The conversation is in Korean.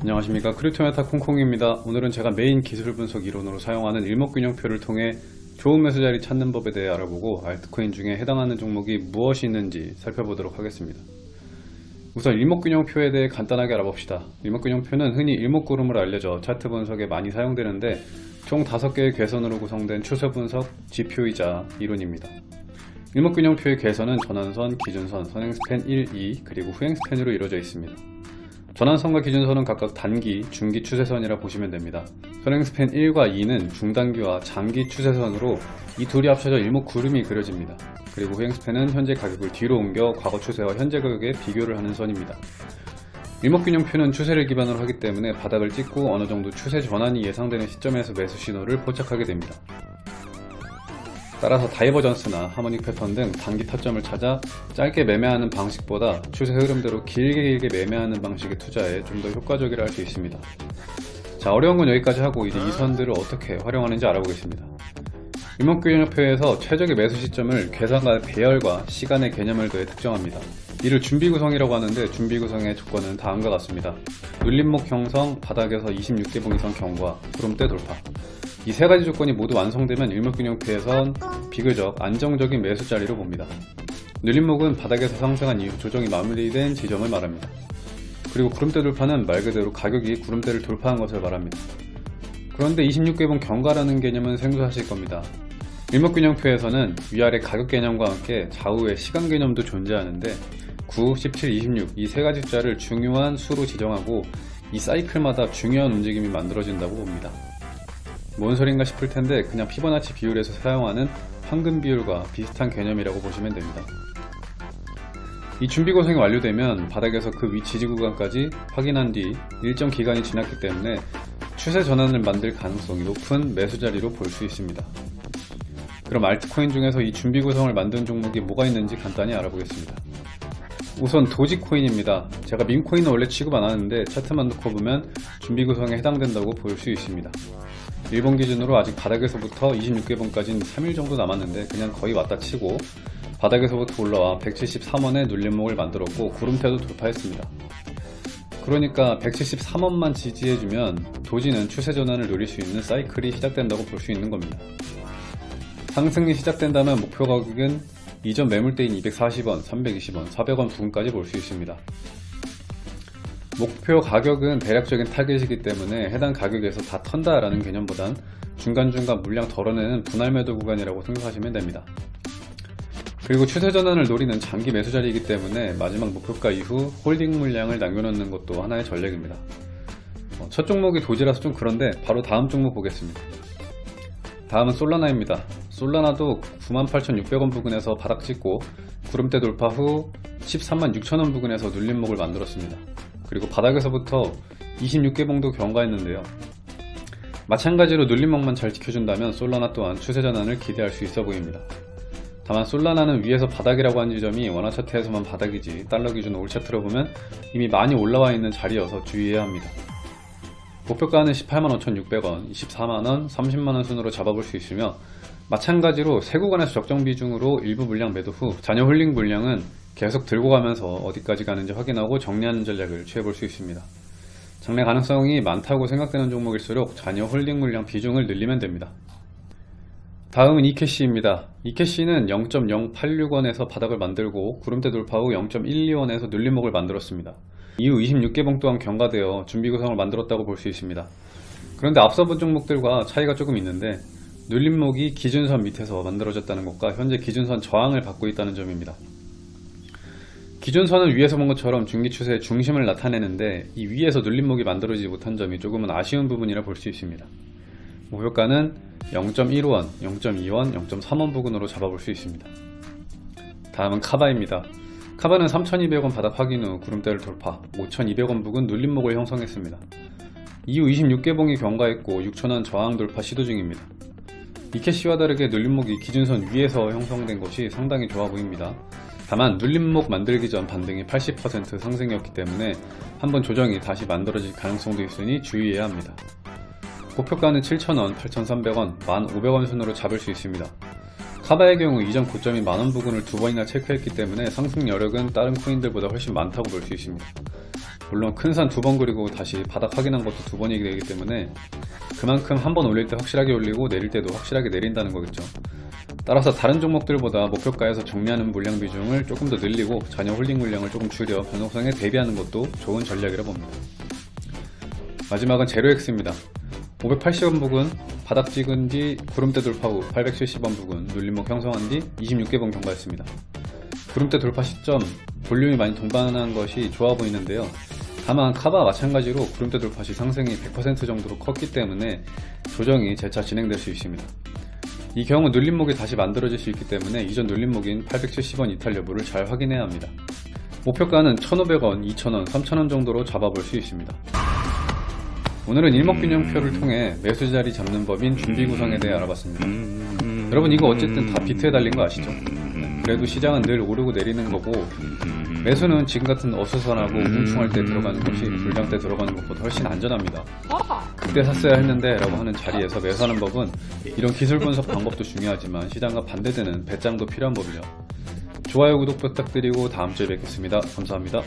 안녕하십니까. 크립토메타 콩콩입니다. 오늘은 제가 메인 기술 분석 이론으로 사용하는 일목균형표를 통해 좋은 매수 자리 찾는 법에 대해 알아보고 알트코인 중에 해당하는 종목이 무엇이 있는지 살펴보도록 하겠습니다. 우선 일목균형표에 대해 간단하게 알아봅시다. 일목균형표는 흔히 일목구름으로 알려져 차트 분석에 많이 사용되는데 총 5개의 괘선으로 구성된 추세 분석 지표이자 이론입니다. 일목균형표의 괘선은 전환선, 기준선, 선행스팬 1, 2 그리고 후행스팬으로 이루어져 있습니다 전환선과 기준선은 각각 단기, 중기 추세선이라 보시면 됩니다. 선행스팬 1과 2는 중단기와 장기 추세선으로 이 둘이 합쳐져 일목구름이 그려집니다. 그리고 후행스팬은 현재 가격을 뒤로 옮겨 과거 추세와 현재 가격에 비교를 하는 선입니다. 일목균형표는 추세를 기반으로 하기 때문에 바닥을 찍고 어느 정도 추세 전환이 예상되는 시점에서 매수 신호를 포착하게 됩니다. 따라서 다이버전스나 하모닉 패턴 등 단기 타점을 찾아 짧게 매매하는 방식보다 추세 흐름대로 길게 길게 매매하는 방식의 투자에 좀 더 효과적이라 할 수 있습니다. 자 어려운 건 여기까지 하고 이제 이 선들을 어떻게 활용하는지 알아보겠습니다. 일목균형표에서 최적의 매수 시점을 계산과 배열과 시간의 개념을 더해 특정합니다. 이를 준비 구성이라고 하는데 준비 구성의 조건은 다음과 같습니다. 눌림목 형성, 바닥에서 26개봉 이상 경과, 구름대 돌파 이 세 가지 조건이 모두 완성되면 일목균형표에선 비교적 안정적인 매수 자리로 봅니다. 눌림목은 바닥에서 상승한 이후 조정이 마무리된 지점을 말합니다. 그리고 구름대 돌파는 말 그대로 가격이 구름대를 돌파한 것을 말합니다. 그런데 26개봉 경과라는 개념은 생소하실 겁니다. 일목균형표에서는 위아래 가격 개념과 함께 좌우의 시간 개념도 존재하는데 9, 17, 26 이 세 가지 숫자를 중요한 수로 지정하고 이 사이클마다 중요한 움직임이 만들어진다고 봅니다. 뭔 소린가 싶을 텐데 그냥 피보나치 비율에서 사용하는 황금 비율과 비슷한 개념이라고 보시면 됩니다. 이 준비 구성이 완료되면 바닥에서 그 위 지지 구간까지 확인한 뒤 일정 기간이 지났기 때문에 추세 전환을 만들 가능성이 높은 매수 자리로 볼 수 있습니다. 그럼 알트코인 중에서 이 준비 구성을 만든 종목이 뭐가 있는지 간단히 알아보겠습니다. 우선 도지코인입니다. 제가 민코인은 원래 취급 안 하는데 차트만 놓고 보면 준비 구성에 해당된다고 볼 수 있습니다. 일본 기준으로 아직 바닥에서부터 26개봉까지는 3일 정도 남았는데 그냥 거의 왔다 치고 바닥에서부터 올라와 173원의 눌림목을 만들었고 구름태도 돌파했습니다. 그러니까 173원만 지지해주면 도지는 추세 전환을 노릴 수 있는 사이클이 시작된다고 볼 수 있는 겁니다. 상승이 시작된다면 목표 가격은 이전 매물대인 240원, 320원, 400원 부근까지 볼 수 있습니다. 목표 가격은 대략적인 타겟이기 때문에 해당 가격에서 다 턴다 라는 개념보단 중간중간 물량 덜어내는 분할 매도 구간이라고 생각하시면 됩니다. 그리고 추세 전환을 노리는 장기 매수 자리이기 때문에 마지막 목표가 이후 홀딩 물량을 남겨놓는 것도 하나의 전략입니다. 어, 첫 종목이 도지라서 좀 그런데 바로 다음 종목 보겠습니다. 다음은 솔라나입니다. 솔라나도 98,600원 부근에서 바닥 찍고 구름대 돌파 후 13만 6천원 부근에서 눌림목을 만들었습니다. 그리고 바닥에서부터 26개 봉도 경과했는데요. 마찬가지로 눌림목만 잘 지켜준다면 솔라나 또한 추세 전환을 기대할 수 있어 보입니다. 다만 솔라나는 위에서 바닥이라고 한 지점이 원화 차트에서만 바닥이지 달러 기준 올 차트로 보면 이미 많이 올라와 있는 자리여서 주의해야 합니다. 목표가는 185,600원, 24만원, 30만원 순으로 잡아볼 수 있으며 마찬가지로 세 구간에서 적정 비중으로 일부 물량 매도 후 잔여 홀딩 물량은 계속 들고 가면서 어디까지 가는지 확인하고 정리하는 전략을 취해볼 수 있습니다. 장래 가능성이 많다고 생각되는 종목일수록 잔여 홀딩 물량 비중을 늘리면 됩니다. 다음은 이캐시입니다. 이캐시는 0.086원에서 바닥을 만들고 구름대 돌파 후 0.12원에서 눌림목을 만들었습니다. 이후 26개봉 또한 경과되어 준비 구성을 만들었다고 볼 수 있습니다. 그런데 앞서 본 종목들과 차이가 조금 있는데 눌림목이 기준선 밑에서 만들어졌다는 것과 현재 기준선 저항을 받고 있다는 점입니다. 기준선은 위에서 본 것처럼 중기 추세의 중심을 나타내는데 이 위에서 눌림목이 만들어지지 못한 점이 조금은 아쉬운 부분이라 볼 수 있습니다. 목표가는 0.15원, 0.2원, 0.3원 부근으로 잡아볼 수 있습니다. 다음은 카바입니다. 카바는 3,200원 바닥 확인 후 구름대를 돌파 5,200원 부근 눌림목을 형성했습니다. 이후 26개봉이 경과했고 6,000원 저항 돌파 시도 중입니다. 이캐시와 다르게 눌림목이 기준선 위에서 형성된 것이 상당히 좋아 보입니다. 다만 눌림목 만들기 전 반등이 80% 상승이었기 때문에 한번 조정이 다시 만들어질 가능성도 있으니 주의해야 합니다. 목표가는 7,000원, 8,300원, 1,500원 순으로 잡을 수 있습니다. 카바의 경우 이전 고점이 만원 부근을 두 번이나 체크했기 때문에 상승 여력은 다른 코인들보다 훨씬 많다고 볼 수 있습니다. 물론 큰 산 두 번 그리고 다시 바닥 확인한 것도 두 번이기 되기 때문에 그만큼 한 번 올릴 때 확실하게 올리고 내릴 때도 확실하게 내린다는 거겠죠. 따라서 다른 종목들보다 목표가에서 정리하는 물량 비중을 조금 더 늘리고 잔여 홀딩 물량을 조금 줄여 변동성에 대비하는 것도 좋은 전략이라 봅니다. 마지막은 제로엑스입니다. 580원 부근 바닥 찍은 뒤 구름대 돌파 후 870원 부근 눌림목 형성한 뒤 26개봉 경과했습니다. 구름대 돌파 시점 볼륨이 많이 동반한 것이 좋아 보이는데요. 다만 카바와 마찬가지로 구름대 돌파 시 상승이 100% 정도로 컸기 때문에 조정이 재차 진행될 수 있습니다. 이 경우 눌림목이 다시 만들어질 수 있기 때문에 이전 눌림목인 870원 이탈 여부를 잘 확인해야 합니다. 목표가는 1,500원, 2,000원, 3,000원 정도로 잡아볼 수 있습니다. 오늘은 일목균형표를 통해 매수 자리 잡는 법인 준비 구성에 대해 알아봤습니다. 여러분 이거 어쨌든 다 비트에 달린 거 아시죠? 그래도 시장은 늘 오르고 내리는 거고 매수는 지금 같은 어수선하고 뭉충할 때 들어가는 것이 불장 때 들어가는 것보다 훨씬 안전합니다. 그때 샀어야 했는데 라고 하는 자리에서 매수하는 법은 이런 기술 분석 방법도 중요하지만 시장과 반대되는 배짱도 필요한 법이죠. 좋아요 구독 부탁드리고 다음 주에 뵙겠습니다. 감사합니다.